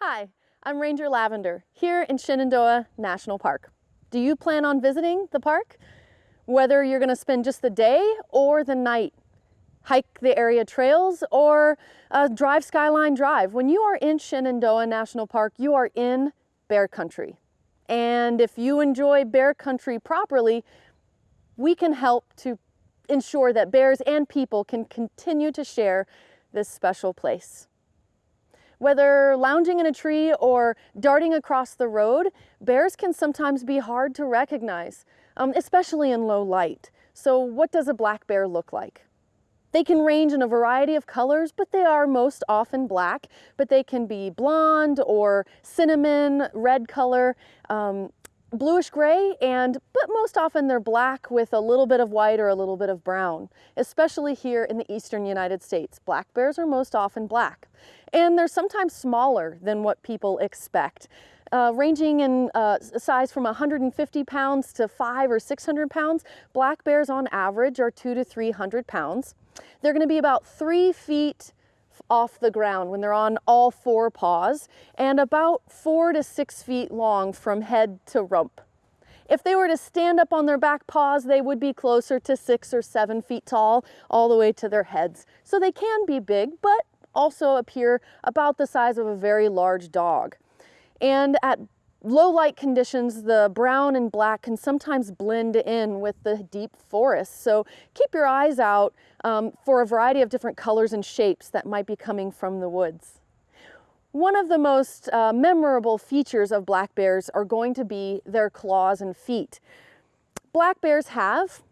Hi, I'm Ranger Lavender here in Shenandoah National Park. Do you plan on visiting the park? Whether you're going to spend just the day or the night, hike the area trails or uh, drive Skyline Drive. When you are in Shenandoah National Park, you are in bear country. And if you enjoy bear country properly, we can help to ensure that bears and people can continue to share this special place. Whether lounging in a tree or darting across the road, bears can sometimes be hard to recognize, um, especially in low light. So what does a black bear look like? They can range in a variety of colors, but they are most often black, but they can be blonde or cinnamon, red color. Um, bluish gray and but most often they're black with a little bit of white or a little bit of brown especially here in the eastern United States. Black bears are most often black and they're sometimes smaller than what people expect uh, ranging in uh, size from 150 pounds to five or 600 pounds. Black bears on average are two to 300 pounds they're going to be about three feet off the ground when they're on all four paws and about four to six feet long from head to rump. If they were to stand up on their back paws, they would be closer to six or seven feet tall all the way to their heads. So they can be big, but also appear about the size of a very large dog. And at low light conditions, the brown and black can sometimes blend in with the deep forest. So keep your eyes out um, for a variety of different colors and shapes that might be coming from the woods. One of the most uh, memorable features of black bears are going to be their claws and feet. Black bears have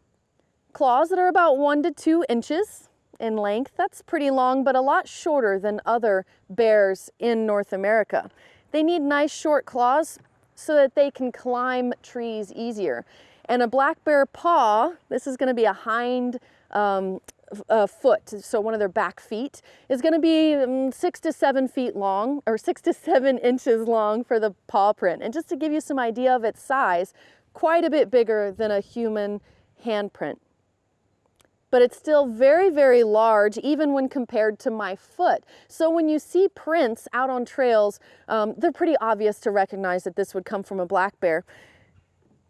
claws that are about one to two inches in length. That's pretty long, but a lot shorter than other bears in North America. They need nice short claws so that they can climb trees easier. And a black bear paw, this is gonna be a hind um, uh, foot, so one of their back feet, is going to be um, six to seven feet long, or six to seven inches long for the paw print. And just to give you some idea of its size, quite a bit bigger than a human handprint but it's still very, very large even when compared to my foot. So when you see prints out on trails, um, they're pretty obvious to recognize that this would come from a black bear.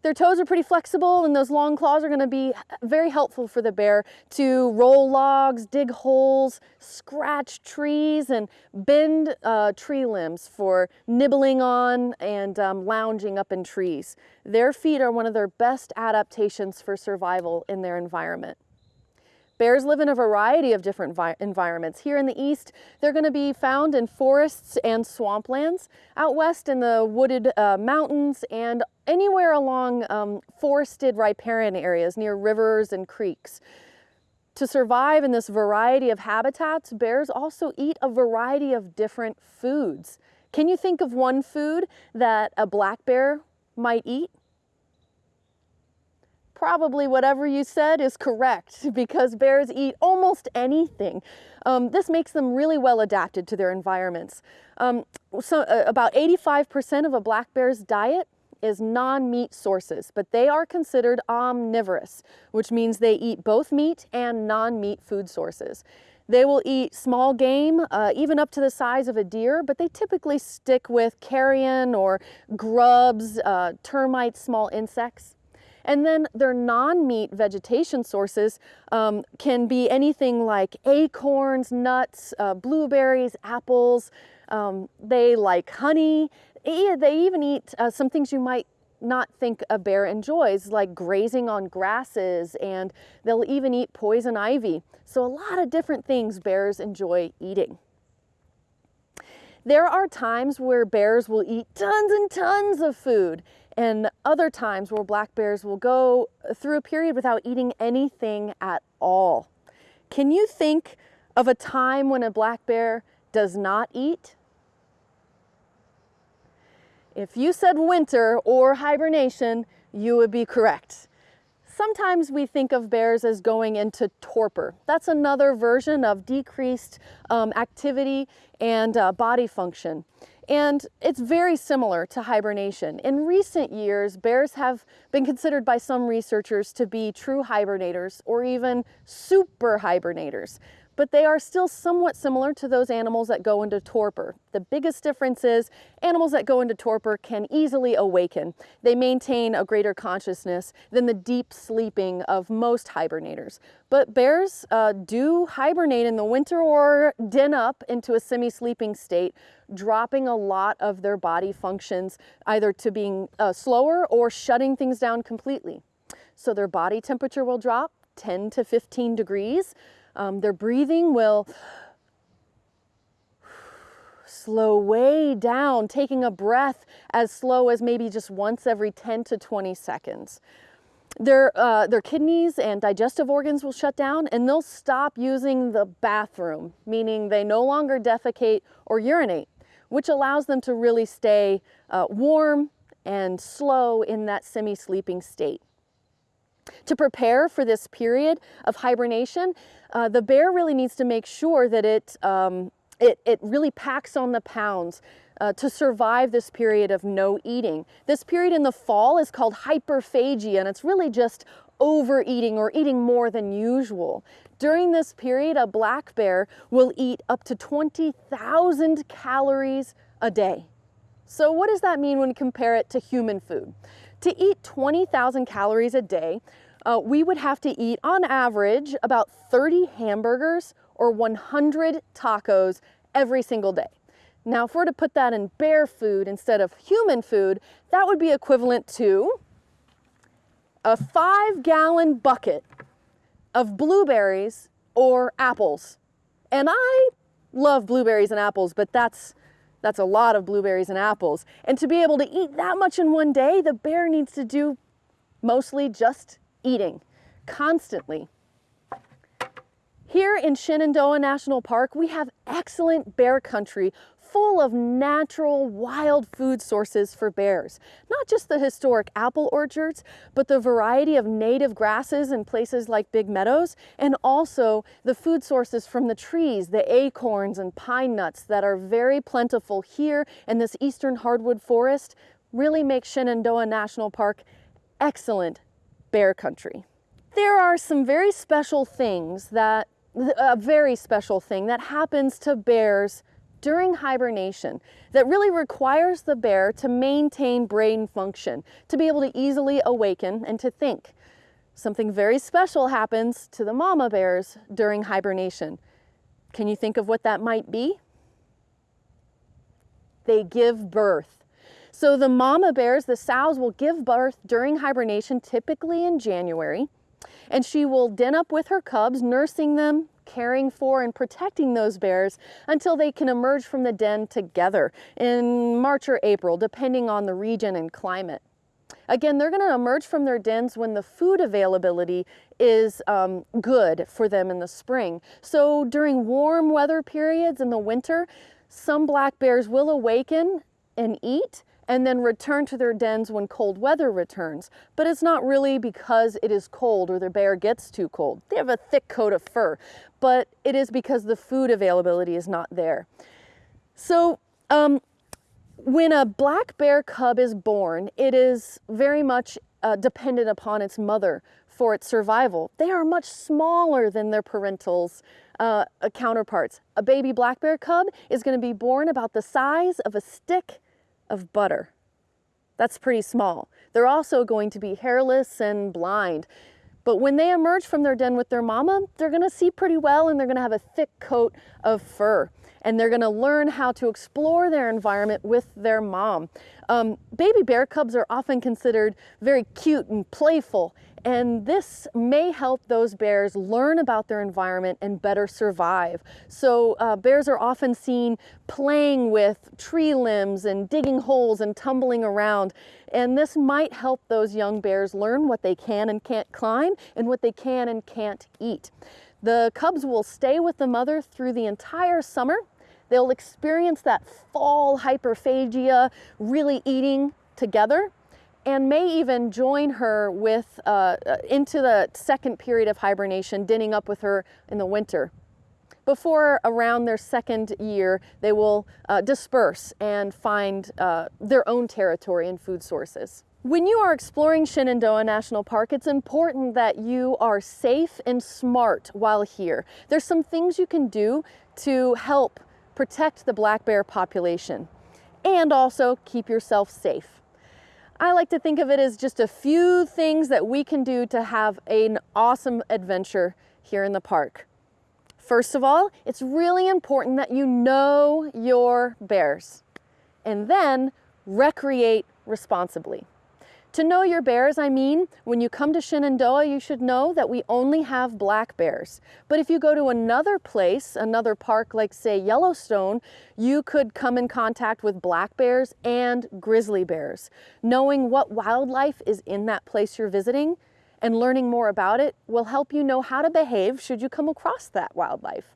Their toes are pretty flexible and those long claws are gonna be very helpful for the bear to roll logs, dig holes, scratch trees, and bend uh, tree limbs for nibbling on and um, lounging up in trees. Their feet are one of their best adaptations for survival in their environment. Bears live in a variety of different environments. Here in the east, they're going to be found in forests and swamplands. Out west in the wooded uh, mountains and anywhere along um, forested riparian areas near rivers and creeks. To survive in this variety of habitats, bears also eat a variety of different foods. Can you think of one food that a black bear might eat? Probably whatever you said is correct because bears eat almost anything. Um, this makes them really well adapted to their environments. Um, so uh, about 85% of a black bear's diet is non-meat sources, but they are considered omnivorous, which means they eat both meat and non-meat food sources. They will eat small game, uh, even up to the size of a deer, but they typically stick with carrion or grubs, uh, termites, small insects. And then their non-meat vegetation sources um, can be anything like acorns, nuts, uh, blueberries, apples. Um, they like honey. They even eat uh, some things you might not think a bear enjoys, like grazing on grasses, and they'll even eat poison ivy. So a lot of different things bears enjoy eating. There are times where bears will eat tons and tons of food and other times where black bears will go through a period without eating anything at all. Can you think of a time when a black bear does not eat? If you said winter or hibernation, you would be correct. Sometimes we think of bears as going into torpor. That's another version of decreased um, activity and uh, body function. And it's very similar to hibernation. In recent years, bears have been considered by some researchers to be true hibernators or even super hibernators but they are still somewhat similar to those animals that go into torpor. The biggest difference is animals that go into torpor can easily awaken. They maintain a greater consciousness than the deep sleeping of most hibernators. But bears uh, do hibernate in the winter or den up into a semi-sleeping state, dropping a lot of their body functions either to being uh, slower or shutting things down completely. So their body temperature will drop 10 to 15 degrees. Um, their breathing will slow way down, taking a breath as slow as maybe just once every 10 to 20 seconds. Their, uh, their kidneys and digestive organs will shut down and they'll stop using the bathroom, meaning they no longer defecate or urinate, which allows them to really stay uh, warm and slow in that semi-sleeping state. To prepare for this period of hibernation, uh, the bear really needs to make sure that it, um, it, it really packs on the pounds uh, to survive this period of no eating. This period in the fall is called hyperphagia and it's really just overeating or eating more than usual. During this period, a black bear will eat up to 20,000 calories a day. So what does that mean when you compare it to human food? To eat 20,000 calories a day, uh, we would have to eat on average about 30 hamburgers or 100 tacos every single day. Now, if we're to put that in bear food instead of human food, that would be equivalent to a five gallon bucket of blueberries or apples. And I love blueberries and apples, but that's that's a lot of blueberries and apples. And to be able to eat that much in one day, the bear needs to do mostly just eating, constantly. Here in Shenandoah National Park, we have excellent bear country full of natural wild food sources for bears. Not just the historic apple orchards, but the variety of native grasses in places like Big Meadows, and also the food sources from the trees, the acorns and pine nuts that are very plentiful here in this eastern hardwood forest, really make Shenandoah National Park excellent bear country. There are some very special things that, a very special thing that happens to bears during hibernation that really requires the bear to maintain brain function, to be able to easily awaken and to think. Something very special happens to the mama bears during hibernation. Can you think of what that might be? They give birth. So the mama bears, the sows, will give birth during hibernation, typically in January, and she will den up with her cubs, nursing them, caring for and protecting those bears until they can emerge from the den together in March or April, depending on the region and climate. Again, they're going to emerge from their dens when the food availability is um, good for them in the spring. So during warm weather periods in the winter, some black bears will awaken and eat and then return to their dens when cold weather returns. But it's not really because it is cold or the bear gets too cold. They have a thick coat of fur, but it is because the food availability is not there. So um, when a black bear cub is born, it is very much uh, dependent upon its mother for its survival. They are much smaller than their parentals uh, counterparts. A baby black bear cub is going to be born about the size of a stick of butter. That's pretty small. They're also going to be hairless and blind. But when they emerge from their den with their mama, they're gonna see pretty well and they're gonna have a thick coat of fur. And they're gonna learn how to explore their environment with their mom. Um, baby bear cubs are often considered very cute and playful and this may help those bears learn about their environment and better survive. So uh, bears are often seen playing with tree limbs and digging holes and tumbling around. And this might help those young bears learn what they can and can't climb and what they can and can't eat. The cubs will stay with the mother through the entire summer. They'll experience that fall hyperphagia, really eating together and may even join her with uh, uh, into the second period of hibernation, denning up with her in the winter. before around their second year, they will uh, disperse and find uh, their own territory and food sources. When you are exploring Shenandoah National Park, it's important that you are safe and smart while here. There's some things you can do to help protect the black bear population and also keep yourself safe. I like to think of it as just a few things that we can do to have an awesome adventure here in the park. First of all, it's really important that you know your bears and then recreate responsibly. To know your bears, I mean, when you come to Shenandoah, you should know that we only have black bears. But if you go to another place, another park like say Yellowstone, you could come in contact with black bears and grizzly bears. Knowing what wildlife is in that place you're visiting and learning more about it will help you know how to behave should you come across that wildlife.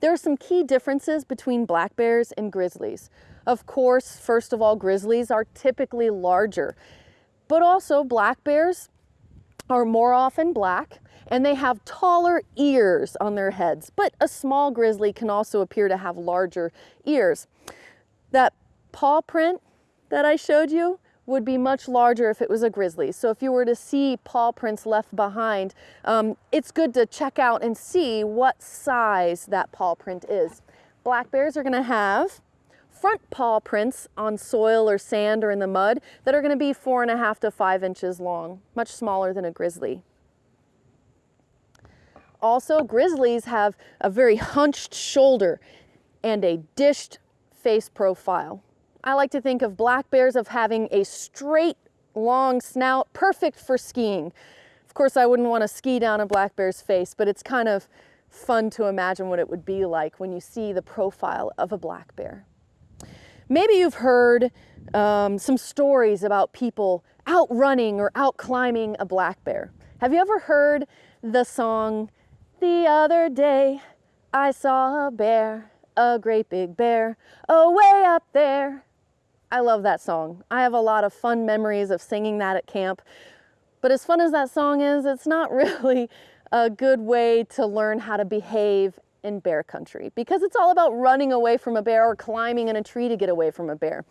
There are some key differences between black bears and grizzlies. Of course, first of all, grizzlies are typically larger but also black bears are more often black and they have taller ears on their heads. But a small grizzly can also appear to have larger ears. That paw print that I showed you would be much larger if it was a grizzly. So if you were to see paw prints left behind, um, it's good to check out and see what size that paw print is. Black bears are gonna have front paw prints on soil or sand or in the mud that are going to be four and a half to five inches long, much smaller than a grizzly. Also, grizzlies have a very hunched shoulder and a dished face profile. I like to think of black bears of having a straight, long snout, perfect for skiing. Of course, I wouldn't want to ski down a black bear's face, but it's kind of fun to imagine what it would be like when you see the profile of a black bear. Maybe you've heard um, some stories about people outrunning or out climbing a black bear. Have you ever heard the song, The Other Day I Saw a Bear, a great big bear, away up there? I love that song. I have a lot of fun memories of singing that at camp. But as fun as that song is, it's not really a good way to learn how to behave in bear country because it's all about running away from a bear or climbing in a tree to get away from a bear.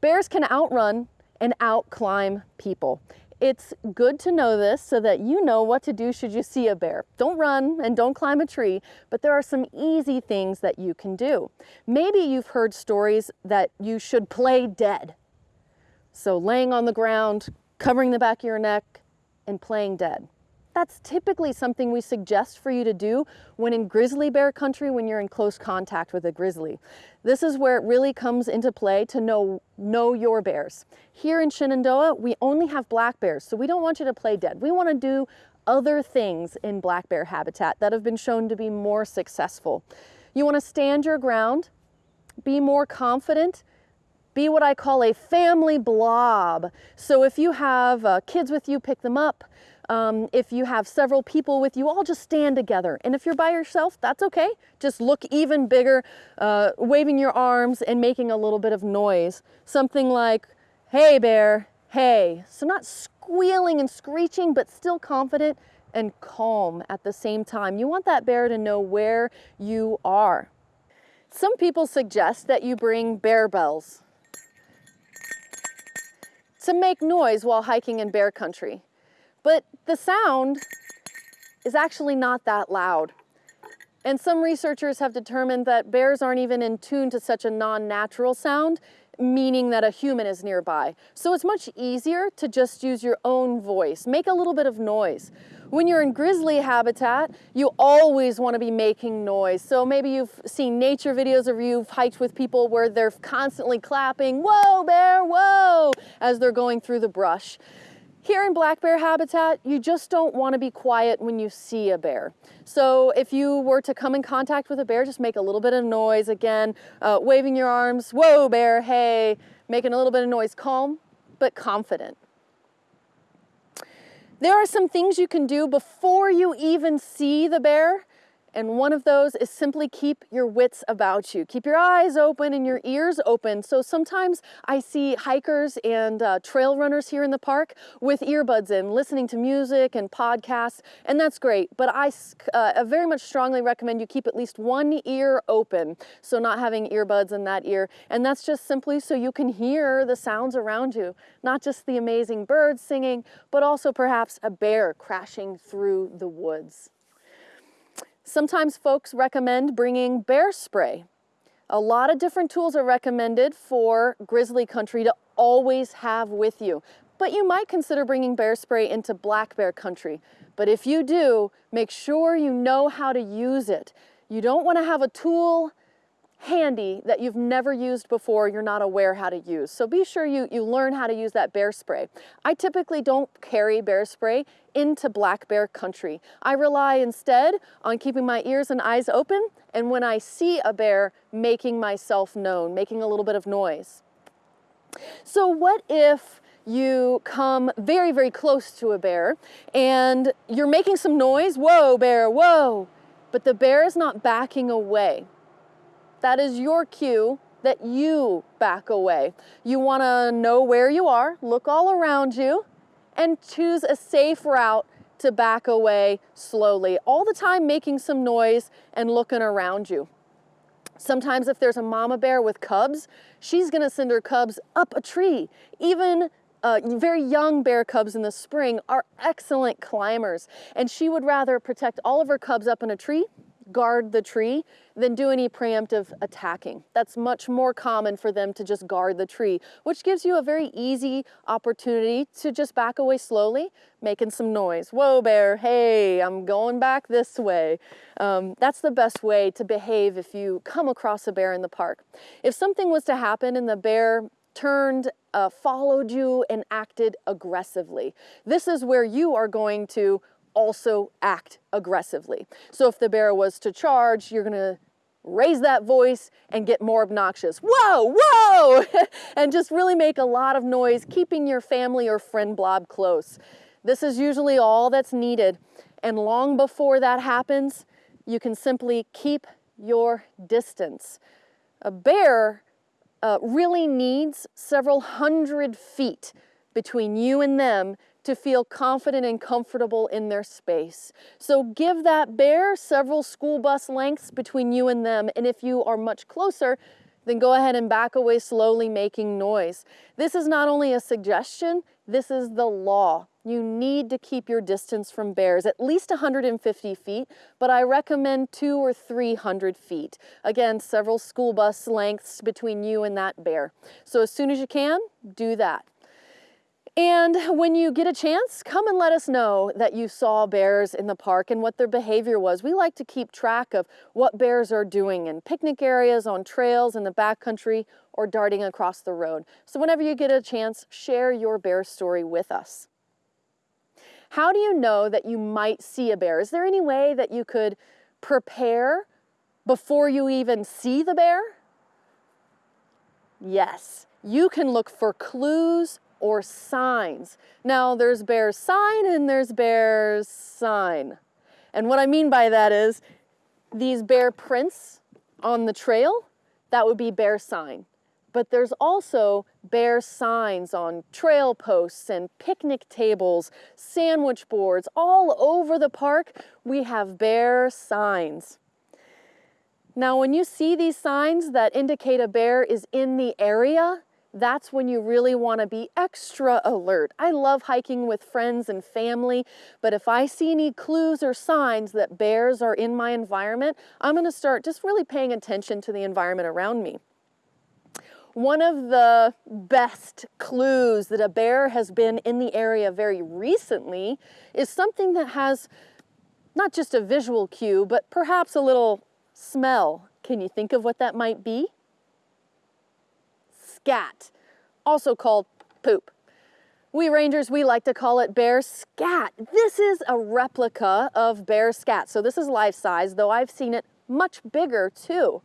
Bears can outrun and outclimb people. It's good to know this so that you know what to do should you see a bear. Don't run and don't climb a tree, but there are some easy things that you can do. Maybe you've heard stories that you should play dead. So laying on the ground, covering the back of your neck, and playing dead. That's typically something we suggest for you to do when in grizzly bear country when you're in close contact with a grizzly. This is where it really comes into play to know, know your bears. Here in Shenandoah, we only have black bears, so we don't want you to play dead. We want to do other things in black bear habitat that have been shown to be more successful. You want to stand your ground, be more confident, be what I call a family blob. So if you have uh, kids with you, pick them up. Um, if you have several people with you, all just stand together. And if you're by yourself, that's okay. Just look even bigger, uh, waving your arms and making a little bit of noise. Something like, hey bear, hey. So not squealing and screeching, but still confident and calm at the same time. You want that bear to know where you are. Some people suggest that you bring bear bells to make noise while hiking in bear country. But the sound is actually not that loud. And some researchers have determined that bears aren't even in tune to such a non-natural sound, meaning that a human is nearby. So it's much easier to just use your own voice, make a little bit of noise. When you're in grizzly habitat, you always want to be making noise. So maybe you've seen nature videos or you've hiked with people where they're constantly clapping, whoa bear, whoa, as they're going through the brush. Here in black bear habitat, you just don't want to be quiet when you see a bear. So if you were to come in contact with a bear, just make a little bit of noise again, uh, waving your arms, whoa bear, hey, making a little bit of noise, calm but confident. There are some things you can do before you even see the bear And one of those is simply keep your wits about you. Keep your eyes open and your ears open. So sometimes I see hikers and uh, trail runners here in the park with earbuds in, listening to music and podcasts, and that's great. But I uh, very much strongly recommend you keep at least one ear open. So not having earbuds in that ear. And that's just simply so you can hear the sounds around you, not just the amazing birds singing, but also perhaps a bear crashing through the woods. Sometimes folks recommend bringing bear spray. A lot of different tools are recommended for grizzly country to always have with you. But you might consider bringing bear spray into black bear country. But if you do, make sure you know how to use it. You don't want to have a tool handy that you've never used before, you're not aware how to use. So be sure you, you learn how to use that bear spray. I typically don't carry bear spray into black bear country. I rely instead on keeping my ears and eyes open and when I see a bear, making myself known, making a little bit of noise. So what if you come very, very close to a bear and you're making some noise, whoa bear, whoa, but the bear is not backing away. That is your cue that you back away. You wanna know where you are, look all around you, and choose a safe route to back away slowly, all the time making some noise and looking around you. Sometimes if there's a mama bear with cubs, she's gonna send her cubs up a tree. Even uh, very young bear cubs in the spring are excellent climbers, and she would rather protect all of her cubs up in a tree guard the tree than do any preemptive attacking. That's much more common for them to just guard the tree, which gives you a very easy opportunity to just back away slowly, making some noise. Whoa, bear, hey, I'm going back this way. Um, that's the best way to behave if you come across a bear in the park. If something was to happen and the bear turned, uh, followed you, and acted aggressively, this is where you are going to also act aggressively. So if the bear was to charge, you're gonna raise that voice and get more obnoxious. Whoa, whoa! and just really make a lot of noise, keeping your family or friend blob close. This is usually all that's needed. And long before that happens, you can simply keep your distance. A bear uh, really needs several hundred feet between you and them to feel confident and comfortable in their space. So give that bear several school bus lengths between you and them. And if you are much closer, then go ahead and back away slowly making noise. This is not only a suggestion, this is the law. You need to keep your distance from bears, at least 150 feet, but I recommend two or 300 feet. Again, several school bus lengths between you and that bear. So as soon as you can, do that. And when you get a chance, come and let us know that you saw bears in the park and what their behavior was. We like to keep track of what bears are doing in picnic areas, on trails, in the backcountry, or darting across the road. So whenever you get a chance, share your bear story with us. How do you know that you might see a bear? Is there any way that you could prepare before you even see the bear? Yes, you can look for clues or signs. Now there's bear's sign and there's bear's sign. And what I mean by that is these bear prints on the trail, that would be bear sign. But there's also bear signs on trail posts and picnic tables, sandwich boards, all over the park, we have bear signs. Now, when you see these signs that indicate a bear is in the area, that's when you really want to be extra alert. I love hiking with friends and family, but if I see any clues or signs that bears are in my environment, I'm going to start just really paying attention to the environment around me. One of the best clues that a bear has been in the area very recently is something that has not just a visual cue, but perhaps a little smell. Can you think of what that might be? Scat, also called poop. We rangers, we like to call it bear scat. This is a replica of bear scat. So this is life size, though I've seen it much bigger too.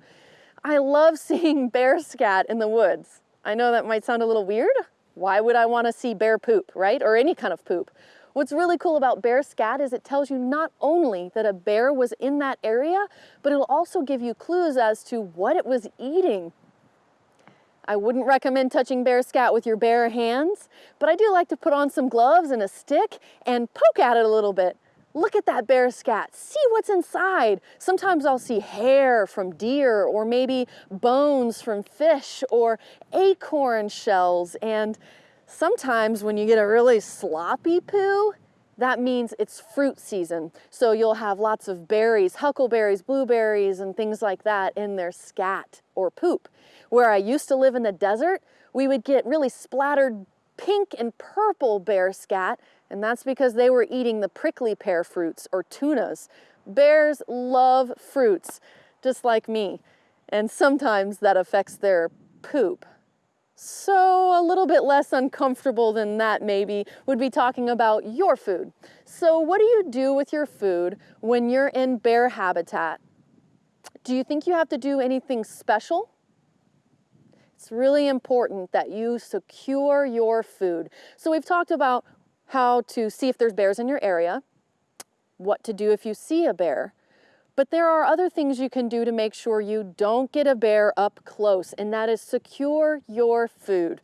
I love seeing bear scat in the woods. I know that might sound a little weird. Why would I want to see bear poop, right? Or any kind of poop. What's really cool about bear scat is it tells you not only that a bear was in that area, but it'll also give you clues as to what it was eating. I wouldn't recommend touching bear scat with your bare hands, but I do like to put on some gloves and a stick and poke at it a little bit. Look at that bear scat, see what's inside. Sometimes I'll see hair from deer or maybe bones from fish or acorn shells. And sometimes when you get a really sloppy poo, that means it's fruit season. So you'll have lots of berries, huckleberries, blueberries, and things like that in their scat or poop. Where I used to live in the desert, we would get really splattered pink and purple bear scat, and that's because they were eating the prickly pear fruits or tunas. Bears love fruits, just like me, and sometimes that affects their poop. So a little bit less uncomfortable than that maybe would be talking about your food. So what do you do with your food when you're in bear habitat? Do you think you have to do anything special? It's really important that you secure your food. So we've talked about how to see if there's bears in your area, what to do if you see a bear, but there are other things you can do to make sure you don't get a bear up close, and that is secure your food.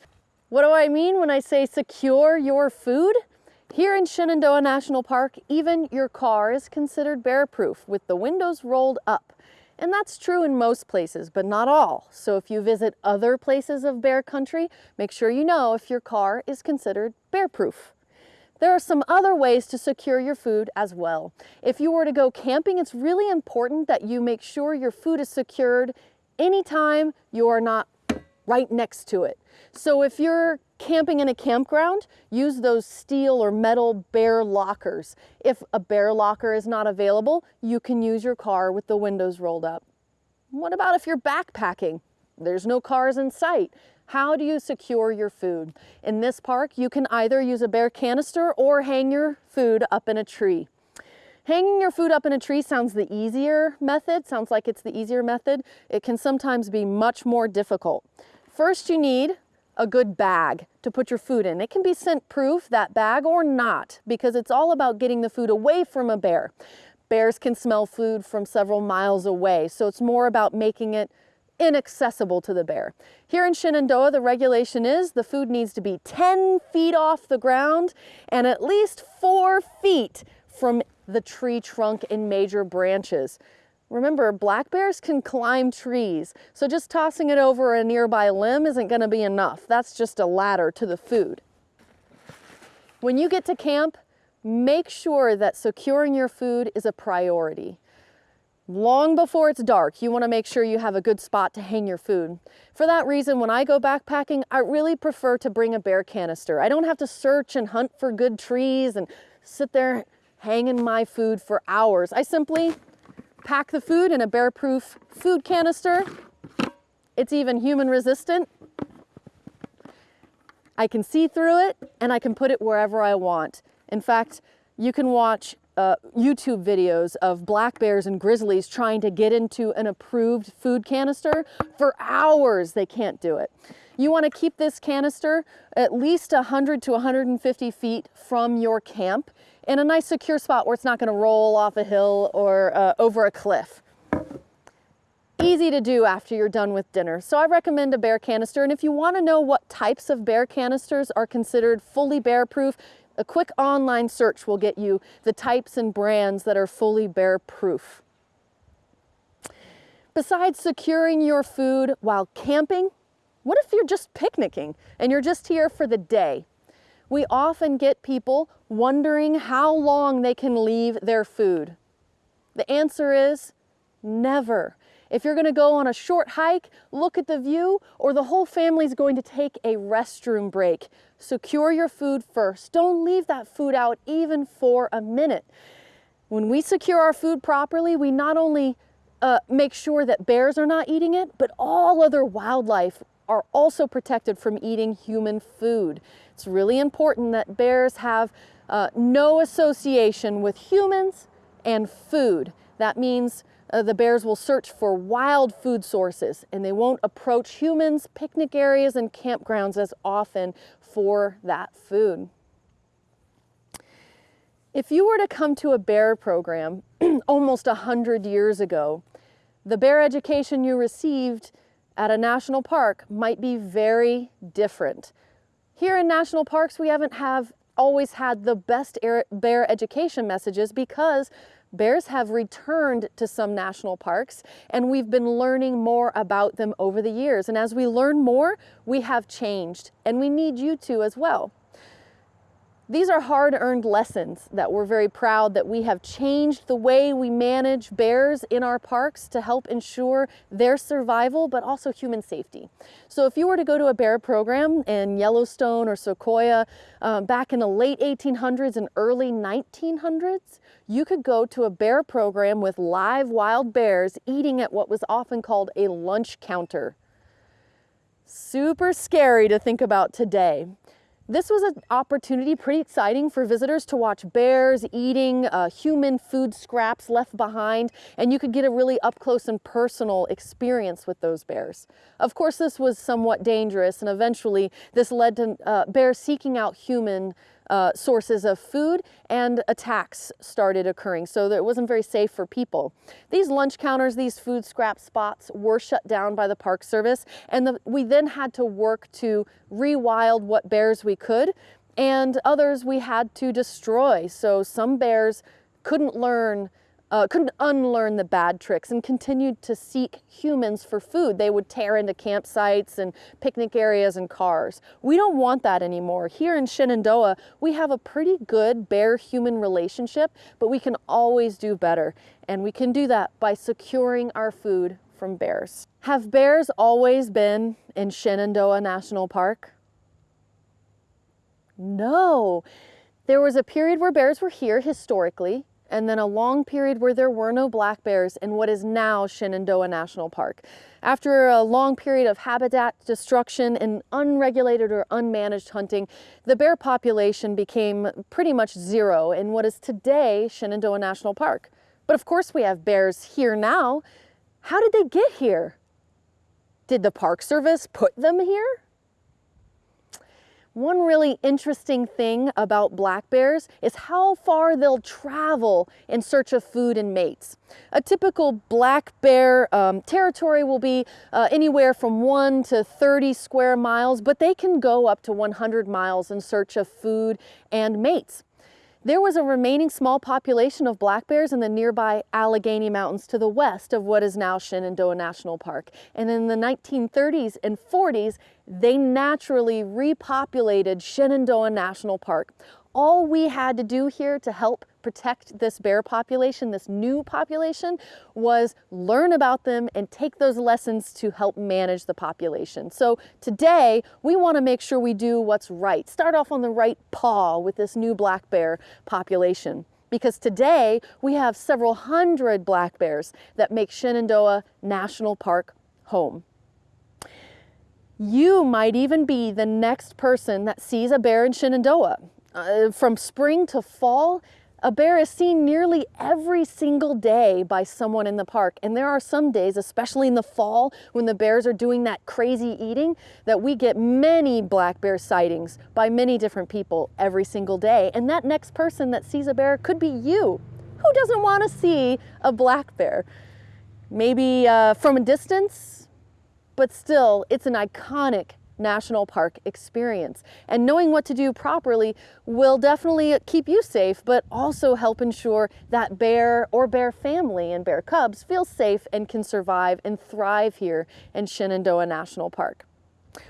What do I mean when I say secure your food? Here in Shenandoah National Park, even your car is considered bear-proof with the windows rolled up. And that's true in most places, but not all. So if you visit other places of bear country, make sure you know if your car is considered bear-proof. There are some other ways to secure your food as well. If you were to go camping, it's really important that you make sure your food is secured anytime you are not right next to it. So if you're camping in a campground, use those steel or metal bear lockers. If a bear locker is not available, you can use your car with the windows rolled up. What about if you're backpacking? There's no cars in sight. How do you secure your food? In this park, you can either use a bear canister or hang your food up in a tree. Hanging your food up in a tree sounds the easier method, sounds like it's the easier method. It can sometimes be much more difficult. First, you need a good bag to put your food in. It can be scent proof, that bag, or not, because it's all about getting the food away from a bear. Bears can smell food from several miles away, so it's more about making it inaccessible to the bear. Here in Shenandoah, the regulation is the food needs to be 10 feet off the ground and at least four feet from the tree trunk and major branches. Remember, black bears can climb trees, so just tossing it over a nearby limb isn't gonna be enough. That's just a ladder to the food. When you get to camp, make sure that securing your food is a priority. Long before it's dark, you wanna make sure you have a good spot to hang your food. For that reason, when I go backpacking, I really prefer to bring a bear canister. I don't have to search and hunt for good trees and sit there hanging my food for hours. I simply pack the food in a bear-proof food canister. It's even human resistant. I can see through it and I can put it wherever I want. In fact, you can watch uh, YouTube videos of black bears and grizzlies trying to get into an approved food canister. For hours, they can't do it. You want to keep this canister at least 100 to 150 feet from your camp in a nice secure spot where it's not going to roll off a hill or uh, over a cliff. Easy to do after you're done with dinner. So I recommend a bear canister. And if you want to know what types of bear canisters are considered fully bear proof, a quick online search will get you the types and brands that are fully bear proof. Besides securing your food while camping, what if you're just picnicking and you're just here for the day? We often get people wondering how long they can leave their food. The answer is never. If you're going to go on a short hike, look at the view, or the whole family's going to take a restroom break, secure your food first. Don't leave that food out even for a minute. When we secure our food properly, we not only uh, make sure that bears are not eating it, but all other wildlife are also protected from eating human food. It's really important that bears have uh, no association with humans and food. That means uh, the bears will search for wild food sources and they won't approach humans, picnic areas, and campgrounds as often for that food. If you were to come to a bear program almost a hundred years ago, the bear education you received at a national park might be very different. Here in national parks, we haven't have always had the best bear education messages because bears have returned to some national parks and we've been learning more about them over the years. And as we learn more, we have changed and we need you to as well. These are hard-earned lessons that we're very proud that we have changed the way we manage bears in our parks to help ensure their survival, but also human safety. So if you were to go to a bear program in Yellowstone or Sequoia um, back in the late 1800s and early 1900s, you could go to a bear program with live wild bears eating at what was often called a lunch counter. Super scary to think about today. This was an opportunity pretty exciting for visitors to watch bears eating uh, human food scraps left behind and you could get a really up close and personal experience with those bears. Of course this was somewhat dangerous and eventually this led to uh, bears seeking out human uh, sources of food and attacks started occurring. So that it wasn't very safe for people. These lunch counters, these food scrap spots were shut down by the Park Service. And the, we then had to work to rewild what bears we could and others we had to destroy. So some bears couldn't learn uh, couldn't unlearn the bad tricks and continued to seek humans for food. They would tear into campsites and picnic areas and cars. We don't want that anymore. Here in Shenandoah, we have a pretty good bear-human relationship, but we can always do better. And we can do that by securing our food from bears. Have bears always been in Shenandoah National Park? No. There was a period where bears were here historically, and then a long period where there were no black bears in what is now Shenandoah National Park. After a long period of habitat destruction and unregulated or unmanaged hunting, the bear population became pretty much zero in what is today Shenandoah National Park. But of course we have bears here now. How did they get here? Did the Park Service put them here? One really interesting thing about black bears is how far they'll travel in search of food and mates. A typical black bear um, territory will be uh, anywhere from 1 to 30 square miles, but they can go up to 100 miles in search of food and mates. There was a remaining small population of black bears in the nearby Allegheny Mountains to the west of what is now Shenandoah National Park. And in the 1930s and 40s, they naturally repopulated Shenandoah National Park. All we had to do here to help protect this bear population, this new population, was learn about them and take those lessons to help manage the population. So today, we want to make sure we do what's right. Start off on the right paw with this new black bear population because today we have several hundred black bears that make Shenandoah National Park home. You might even be the next person that sees a bear in Shenandoah. Uh, from spring to fall, a bear is seen nearly every single day by someone in the park. And there are some days, especially in the fall, when the bears are doing that crazy eating, that we get many black bear sightings by many different people every single day. And that next person that sees a bear could be you. Who doesn't want to see a black bear? Maybe uh, from a distance, but still, it's an iconic national park experience. And knowing what to do properly will definitely keep you safe, but also help ensure that bear or bear family and bear cubs feel safe and can survive and thrive here in Shenandoah National Park.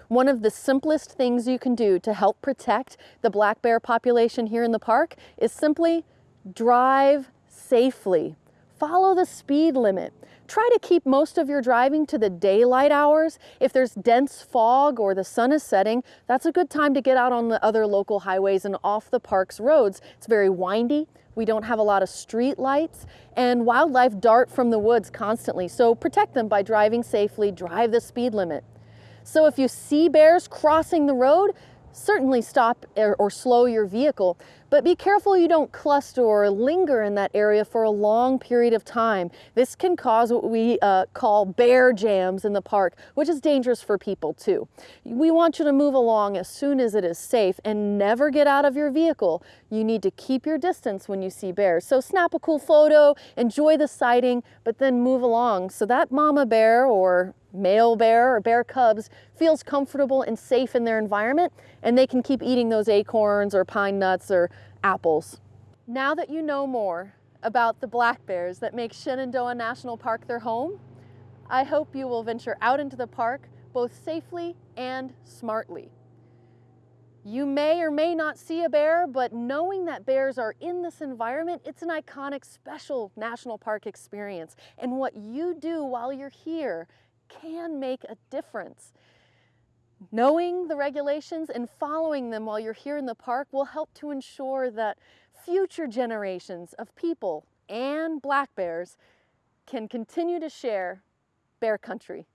One of the simplest things you can do to help protect the black bear population here in the park is simply drive safely. Follow the speed limit. Try to keep most of your driving to the daylight hours. If there's dense fog or the sun is setting, that's a good time to get out on the other local highways and off the park's roads. It's very windy. We don't have a lot of street lights and wildlife dart from the woods constantly. So protect them by driving safely, drive the speed limit. So if you see bears crossing the road, certainly stop or, slow your vehicle, But be careful you don't cluster or linger in that area for a long period of time. This can cause what we uh, call bear jams in the park, which is dangerous for people too. We want you to move along as soon as it is safe and never get out of your vehicle. You need to keep your distance when you see bears. So snap a cool photo, enjoy the sighting, but then move along so that mama bear or male bear or bear cubs feels comfortable and safe in their environment and they can keep eating those acorns or pine nuts or apples. Now that you know more about the black bears that make Shenandoah National Park their home, I hope you will venture out into the park both safely and smartly. You may or may not see a bear, but knowing that bears are in this environment, it's an iconic, special national park experience. And what you do while you're here can make a difference. Knowing the regulations and following them while you're here in the park will help to ensure that future generations of people and black bears can continue to share bear country.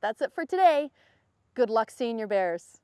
That's it for today. Good luck seeing your bears.